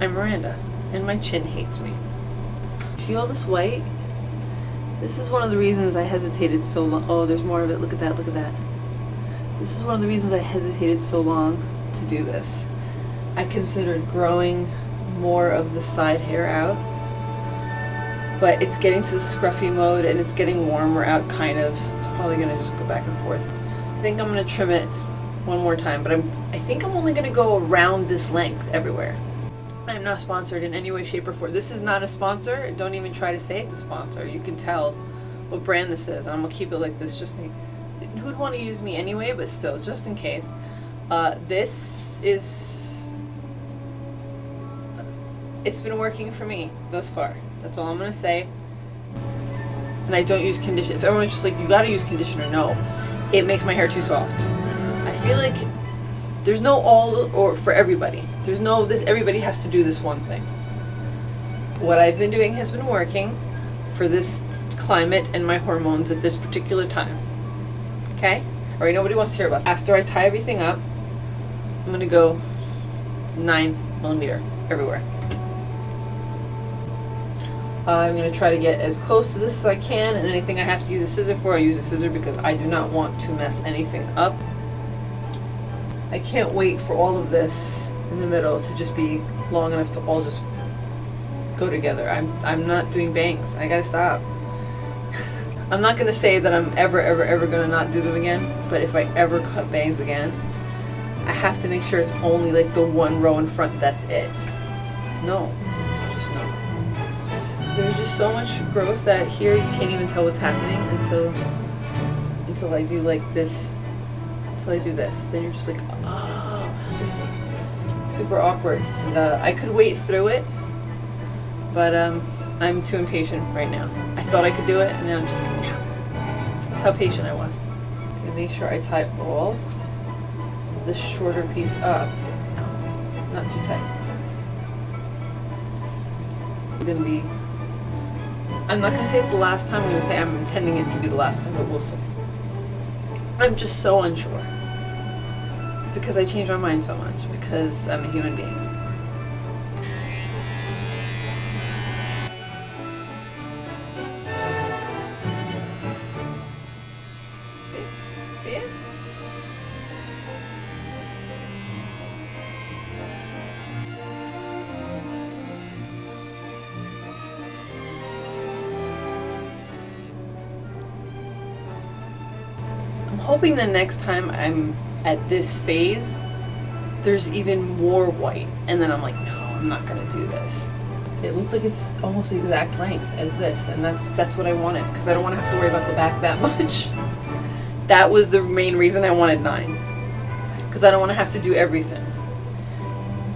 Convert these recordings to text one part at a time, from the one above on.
I'm Miranda, and my chin hates me. See all this white? This is one of the reasons I hesitated so long. Oh, there's more of it. Look at that, look at that. This is one of the reasons I hesitated so long to do this. I considered growing more of the side hair out, but it's getting to the scruffy mode and it's getting warmer out kind of. It's probably gonna just go back and forth. I think I'm gonna trim it one more time, but I'm I think I'm only gonna go around this length everywhere. I'm not sponsored in any way, shape, or form. This is not a sponsor. Don't even try to say it's a sponsor. You can tell what brand this is. I'm gonna keep it like this just in, who'd want to use me anyway, but still, just in case. Uh, this is it's been working for me thus far. That's all I'm gonna say. And I don't use conditioner. If everyone's just like, you gotta use conditioner, no. It makes my hair too soft. I feel like there's no all or for everybody. There's no this everybody has to do this one thing. What I've been doing has been working for this climate and my hormones at this particular time. Okay? Alright, nobody wants to hear about. It. After I tie everything up, I'm gonna go nine millimeter everywhere. I'm going to try to get as close to this as I can, and anything I have to use a scissor for, I use a scissor because I do not want to mess anything up. I can't wait for all of this in the middle to just be long enough to all just go together. I'm, I'm not doing bangs. I gotta stop. I'm not gonna say that I'm ever, ever, ever gonna not do them again, but if I ever cut bangs again, I have to make sure it's only like the one row in front, that's it. No, just no there's just so much growth that here you can't even tell what's happening until until I do like this until I do this. Then you're just like oh it's just super awkward. And uh, I could wait through it but um, I'm too impatient right now. I thought I could do it and now I'm just like no. That's how patient I was. And make sure I tie all the shorter piece up. Not too tight. It's gonna be I'm not to say it's the last time. I'm to say I'm intending it to be the last time, but we'll see. I'm just so unsure. Because I change my mind so much. Because I'm a human being. Hoping the next time I'm at this phase, there's even more white. And then I'm like, no, I'm not gonna do this. It looks like it's almost the exact length as this, and that's that's what I wanted, because I don't want to have to worry about the back that much. that was the main reason I wanted nine. Because I don't want to have to do everything.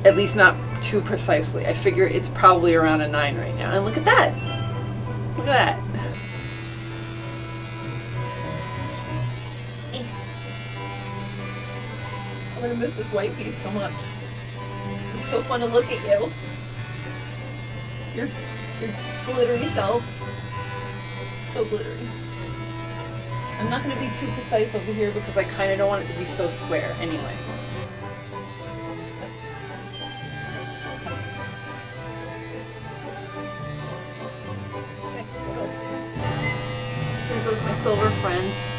At least not too precisely. I figure it's probably around a nine right now. And look at that! Look at that. I'm gonna miss this white piece so much. It's so fun to look at you. Your, your glittery self. So glittery. I'm not gonna be too precise over here because I kinda don't want it to be so square anyway. Okay, there. Here goes my silver friends.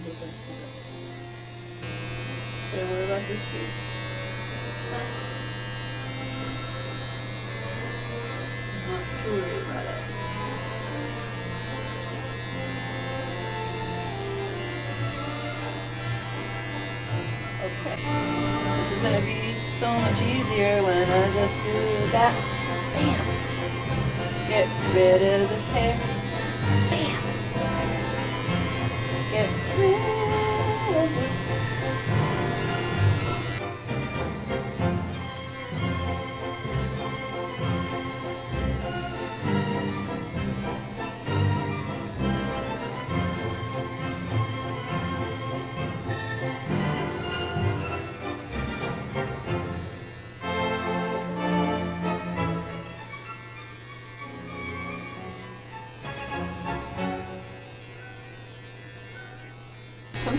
Okay, what about this piece? Not too worried about it. Okay. This is gonna be so much easier when I just do that. Bam! Get rid of this hair. Bam!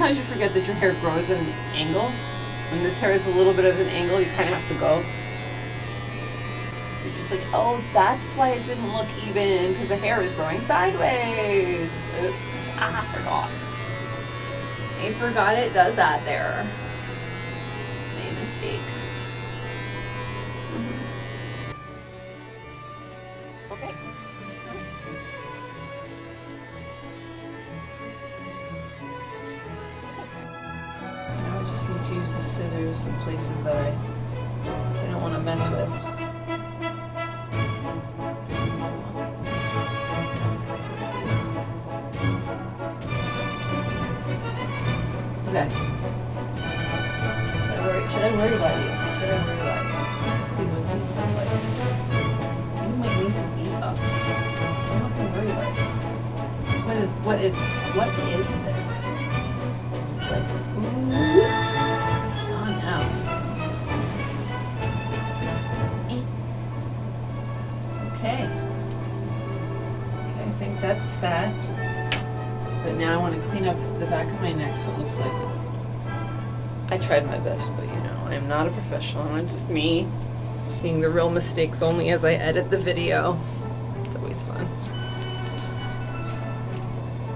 Sometimes you forget that your hair grows at an angle. When this hair is a little bit of an angle, you kind of have to go. You're just like, oh, that's why it didn't look even, because the hair is growing sideways. Oops, I forgot. I forgot it does that there. Made a mistake. Mhm. Okay. Use the scissors in places that I didn't want to mess with. Okay. Should I worry, should I worry about you? Should I worry about you? See what you look like. You might need to up. Worry about you. What is what is what is this? Just like ooh. That's that. But now I want to clean up the back of my neck so it looks like I tried my best, but you know, I am not a professional. I'm just me seeing the real mistakes only as I edit the video. It's always fun.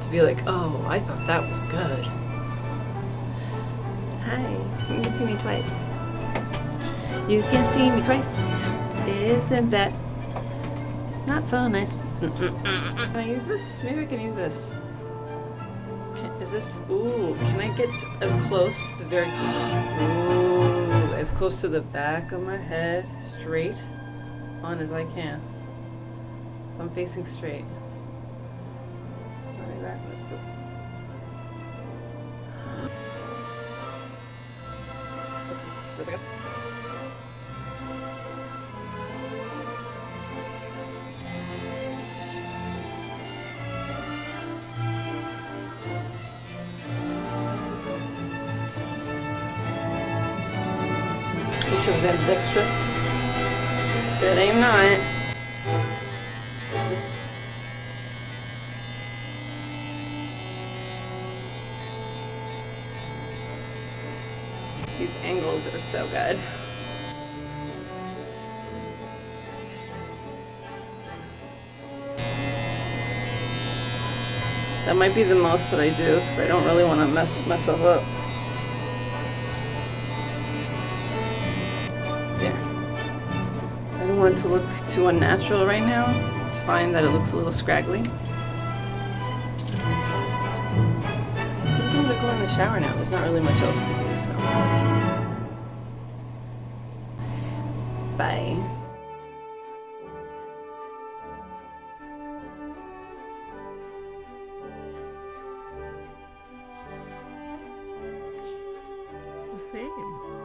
To be like, oh, I thought that was good. Hi, you can see me twice. You can see me twice. Isn't that not so nice? Can I use this? Maybe I can use this. Can, is this, ooh, can I get as close, the very, ooh, as close to the back of my head, straight on as I can. So I'm facing straight. It's not exactly, let's go. It was ambidextrous. But I'm not. These angles are so good. That might be the most that I do because I don't really want to mess myself up. Want to look too unnatural right now. It's fine that it looks a little scraggly. I'm to go in the shower now. There's not really much else to do, so. Bye. It's the same.